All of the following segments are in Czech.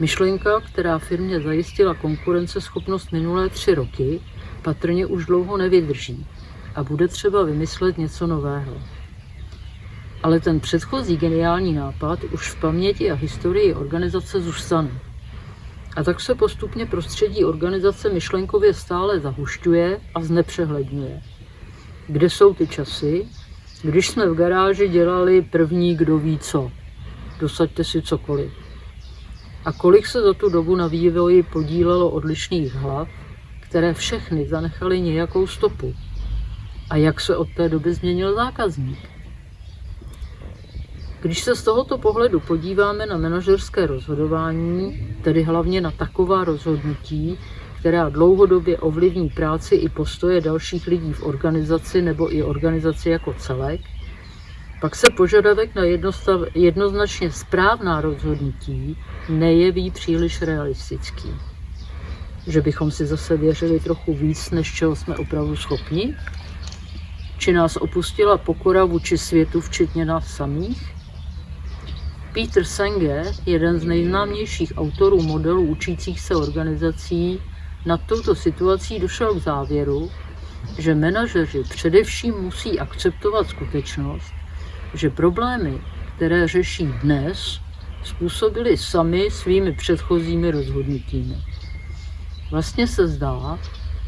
Myšlenka, která firmě zajistila konkurenceschopnost minulé tři roky, patrně už dlouho nevydrží a bude třeba vymyslet něco nového. Ale ten předchozí geniální nápad už v paměti a historii organizace zůstane. A tak se postupně prostředí organizace myšlenkově stále zahušťuje a znepřehledňuje. Kde jsou ty časy, když jsme v garáži dělali první kdo ví co. Dosaďte si cokoliv. A kolik se za tu dobu na vývoji podílelo odlišných hlav, které všechny zanechaly nějakou stopu. A jak se od té doby změnil zákazník. Když se z tohoto pohledu podíváme na manažerské rozhodování, tedy hlavně na taková rozhodnutí, která dlouhodobě ovlivní práci i postoje dalších lidí v organizaci nebo i organizaci jako celek, pak se požadavek na jednostav, jednoznačně správná rozhodnutí nejeví příliš realistický. Že bychom si zase věřili trochu víc, než čeho jsme opravdu schopni? Či nás opustila pokora vůči světu, včetně nás samých? Peter Senge, jeden z nejznámějších autorů modelů učících se organizací, nad touto situací došel k závěru, že manažeři především musí akceptovat skutečnost, že problémy, které řeší dnes, způsobili sami svými předchozími rozhodnutími. Vlastně se zdá,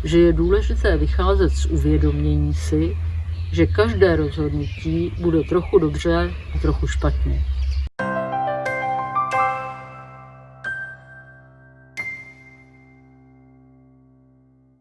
že je důležité vycházet z uvědomění si, že každé rozhodnutí bude trochu dobře a trochu špatně.